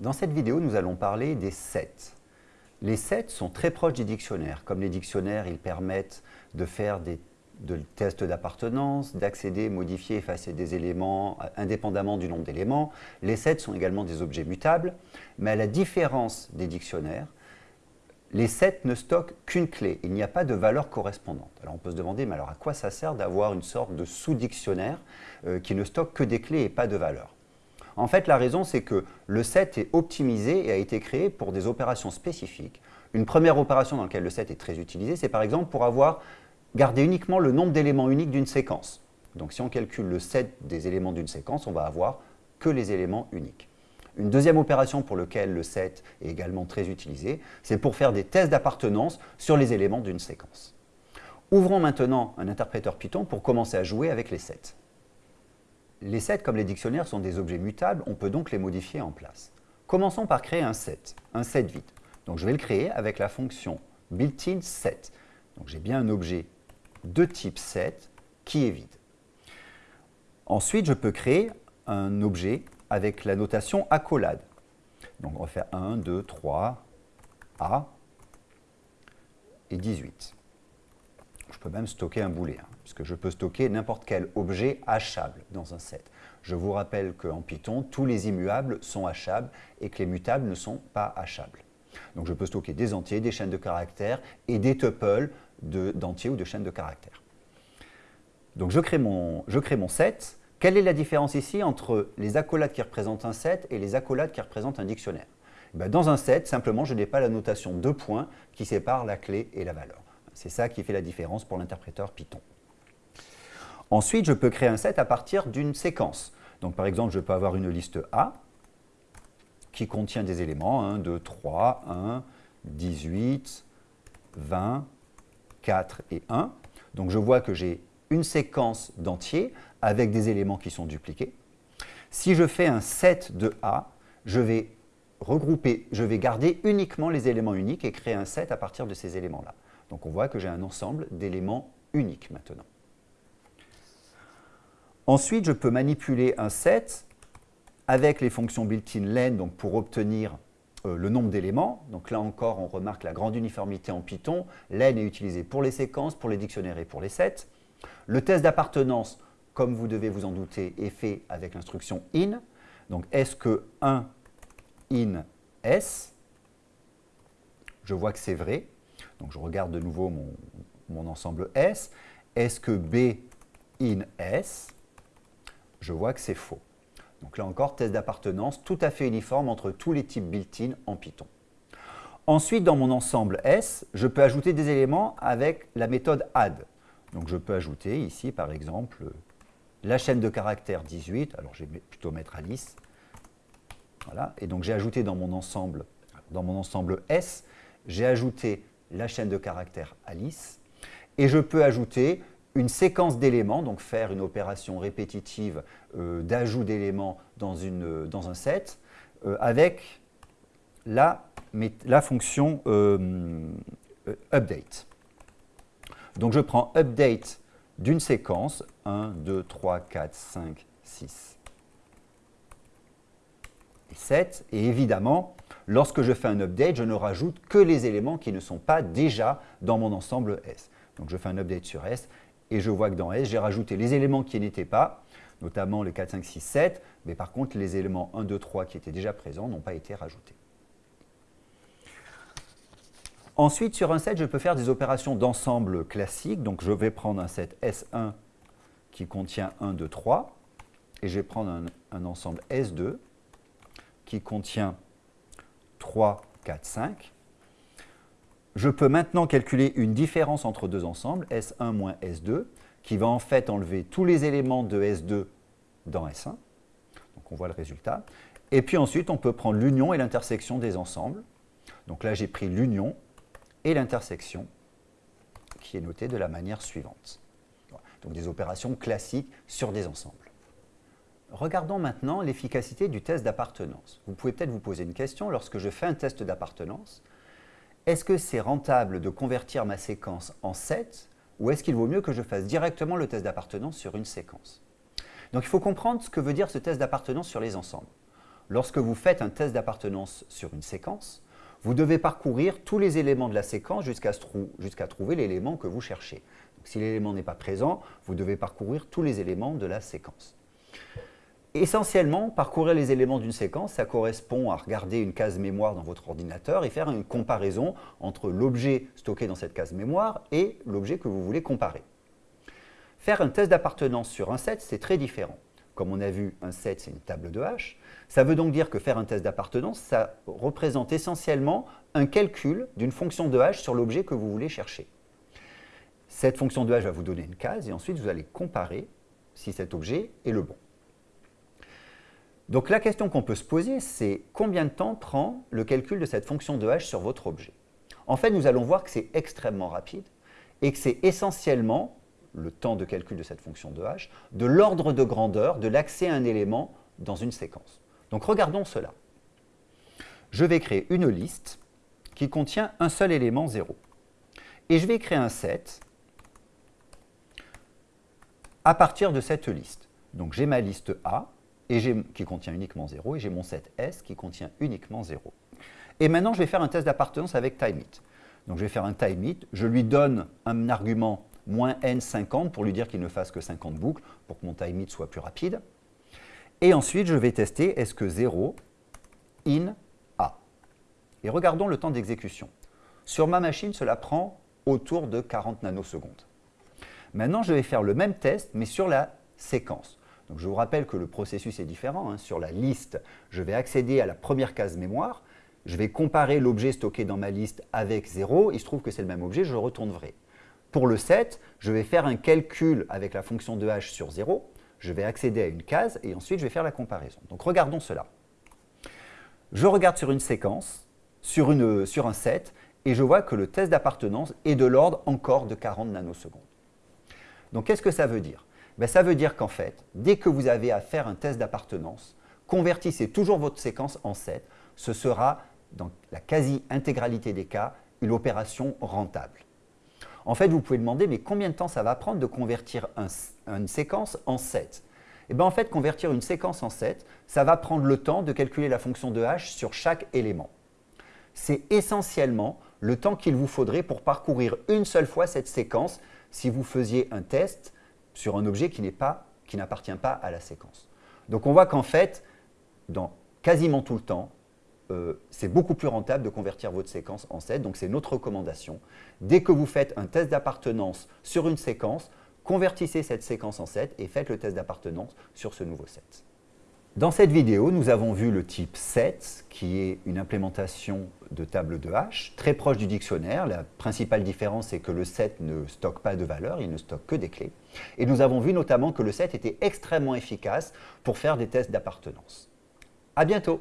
Dans cette vidéo, nous allons parler des sets. Les sets sont très proches des dictionnaires. Comme les dictionnaires, ils permettent de faire des tests d'appartenance, d'accéder, modifier, effacer des éléments euh, indépendamment du nombre d'éléments. Les sets sont également des objets mutables, mais à la différence des dictionnaires, les sets ne stockent qu'une clé. Il n'y a pas de valeur correspondante. Alors on peut se demander, mais alors à quoi ça sert d'avoir une sorte de sous-dictionnaire euh, qui ne stocke que des clés et pas de valeur? En fait, la raison, c'est que le set est optimisé et a été créé pour des opérations spécifiques. Une première opération dans laquelle le set est très utilisé, c'est par exemple pour avoir gardé uniquement le nombre d'éléments uniques d'une séquence. Donc si on calcule le set des éléments d'une séquence, on va avoir que les éléments uniques. Une deuxième opération pour laquelle le set est également très utilisé, c'est pour faire des tests d'appartenance sur les éléments d'une séquence. Ouvrons maintenant un interpréteur Python pour commencer à jouer avec les sets. Les sets, comme les dictionnaires, sont des objets mutables, on peut donc les modifier en place. Commençons par créer un set, un set vide. Donc je vais le créer avec la fonction built-in set. Donc j'ai bien un objet de type set qui est vide. Ensuite, je peux créer un objet avec la notation accolade. Donc on va faire 1, 2, 3, A et 18. Je peux même stocker un booléen puisque je peux stocker n'importe quel objet hachable dans un set. Je vous rappelle qu'en Python, tous les immuables sont hachables et que les mutables ne sont pas hachables. Donc je peux stocker des entiers, des chaînes de caractères et des tuples d'entiers ou de chaînes de caractères. Donc je crée, mon, je crée mon set. Quelle est la différence ici entre les accolades qui représentent un set et les accolades qui représentent un dictionnaire? Eh Dans un set, simplement, je n'ai pas la notation de points qui sépare la clé et la valeur. C'est ça qui fait la différence pour l'interpréteur Python. Ensuite, je peux créer un set à partir d'une séquence. Donc par exemple, je peux avoir une liste A qui contient des éléments 1, 2, 3, 1, 18, 20, 4 et 1. Donc je vois que j'ai une séquence d'entiers avec des éléments qui sont dupliqués. Si je fais un set de A, je vais regrouper, je vais garder uniquement les éléments uniques et créer un set à partir de ces éléments-là. Donc on voit que j'ai un ensemble d'éléments uniques maintenant. Ensuite, je peux manipuler un set avec les fonctions built-in len donc pour obtenir euh, le nombre d'éléments. Donc là encore, on remarque la grande uniformité en Python. Len est utilisé pour les séquences, pour les dictionnaires et pour les sets. Le test d'appartenance, comme vous devez vous en douter, est fait avec l'instruction in. Donc est-ce que 1 in s Je vois que c'est vrai. Donc je regarde de nouveau mon, mon ensemble S. Est-ce que B in S je vois que c'est faux. Donc là encore, test d'appartenance tout à fait uniforme entre tous les types built-in en Python. Ensuite, dans mon ensemble S, je peux ajouter des éléments avec la méthode add. Donc je peux ajouter ici, par exemple, la chaîne de caractères 18. Alors je vais plutôt mettre Alice. Voilà. Et donc j'ai ajouté dans mon ensemble, dans mon ensemble S, j'ai ajouté la chaîne de caractères Alice. Et je peux ajouter une séquence d'éléments, donc faire une opération répétitive euh, d'ajout d'éléments dans, dans, un set, euh, avec la, la fonction euh, update. Donc je prends update d'une séquence, 1, 2, 3, 4, 5, 6 et 7, et évidemment, lorsque je fais un update, je ne rajoute que les éléments qui ne sont pas déjà dans mon ensemble S. Donc je fais un update sur S, et je vois que dans S, j'ai rajouté les éléments qui n'étaient pas, notamment les 4, 5, 6, 7, mais par contre, les éléments 1, 2, 3 qui étaient déjà présents n'ont pas été rajoutés. Ensuite, sur un set, je peux faire des opérations d'ensemble classiques. Donc, je vais prendre un set S1 qui contient 1, 2, 3, et je vais prendre un, un ensemble S2 qui contient 3, 4, 5, je peux maintenant calculer une différence entre deux ensembles, S1 moins S2, qui va en fait enlever tous les éléments de S2 dans S1. Donc on voit le résultat. Et puis ensuite, on peut prendre l'union et l'intersection des ensembles. Donc là, j'ai pris l'union et l'intersection, qui est notée de la manière suivante. Donc des opérations classiques sur des ensembles. Regardons maintenant l'efficacité du test d'appartenance. Vous pouvez peut-être vous poser une question, lorsque je fais un test d'appartenance, est-ce que c'est rentable de convertir ma séquence en set ou est-ce qu'il vaut mieux que je fasse directement le test d'appartenance sur une séquence? Donc il faut comprendre ce que veut dire ce test d'appartenance sur les ensembles. lorsque vous faites un test d'appartenance sur une séquence, vous devez parcourir tous les éléments de la séquence jusqu'à trouver l'élément que vous cherchez. si l'élément n'est pas présent, vous devez parcourir tous les éléments de la séquence. Essentiellement, parcourir les éléments d'une séquence, ça correspond à regarder une case mémoire dans votre ordinateur et faire une comparaison entre l'objet stocké dans cette case mémoire et l'objet que vous voulez comparer. Faire un test d'appartenance sur un set, c'est très différent. Comme on a vu, un set, c'est une table de H. Ça veut donc dire que faire un test d'appartenance, ça représente essentiellement un calcul d'une fonction de H sur l'objet que vous voulez chercher. Cette fonction de H va vous donner une case et ensuite vous allez comparer si cet objet est le bon. Donc la question qu'on peut se poser, c'est combien de temps prend le calcul de cette fonction de H sur votre objet? En fait, nous allons voir que c'est extrêmement rapide et que c'est essentiellement le temps de calcul de cette fonction de h, de l'ordre de grandeur de l'accès à un élément dans une séquence. Donc regardons cela. Je vais créer une liste qui contient un seul élément 0. Et je vais créer un set à partir de cette liste. Donc j'ai ma liste A et qui contient uniquement 0 et j'ai mon set S qui contient uniquement 0. Et maintenant, je vais faire un test d'appartenance avec timeIt. Donc je vais faire un timeIt, je lui donne un argument moins n 50 pour lui dire qu'il ne fasse que 50 boucles pour que mon time it soit plus rapide. Et ensuite, je vais tester est-ce que 0 in A? Et regardons le temps d'exécution. Sur ma machine, cela prend autour de 40 nanosecondes. Maintenant, je vais faire le même test, mais sur la séquence. Je vous rappelle que le processus est différent. Hein. Sur la liste, je vais accéder à la première case mémoire. Je vais comparer l'objet stocké dans ma liste avec 0. Il se trouve que c'est le même objet, je retourne vrai. Pour le 7, je vais faire un calcul avec la fonction de h sur 0. Je vais accéder à une case et ensuite je vais faire la comparaison. Donc regardons cela. Je regarde sur une séquence, sur un set, et je vois que le test d'appartenance est de l'ordre encore de 40 nanosecondes. Donc qu'est-ce que ça veut dire? Ben, Ça veut dire qu'en fait, dès que vous avez à faire un test d'appartenance, convertissez toujours votre séquence en set. Ce sera, dans la quasi-intégralité des cas, une opération rentable. En fait, vous pouvez demander, mais combien de temps ça va prendre de convertir une séquence en 7 Eh bien, en fait, convertir une séquence en 7, ça va prendre le temps de calculer la fonction de h sur chaque élément. C'est essentiellement le temps qu'il vous faudrait pour parcourir une seule fois cette séquence si vous faisiez un test sur un objet qui n'appartient pas à la séquence. Donc on voit qu'en fait, dans quasiment tout le temps, euh, c'est beaucoup plus rentable de convertir votre séquence en set. Donc, c'est notre recommandation. Dès que vous faites un test d'appartenance sur une séquence, convertissez cette séquence en set et faites le test d'appartenance sur ce nouveau set. Dans cette vidéo, nous avons vu le type set, qui est une implémentation de table de hash, très proche du dictionnaire. La principale différence, c'est que le set ne stocke pas de valeur, il ne stocke que des clés. Et nous avons vu notamment que le set était extrêmement efficace pour faire des tests d'appartenance. À bientôt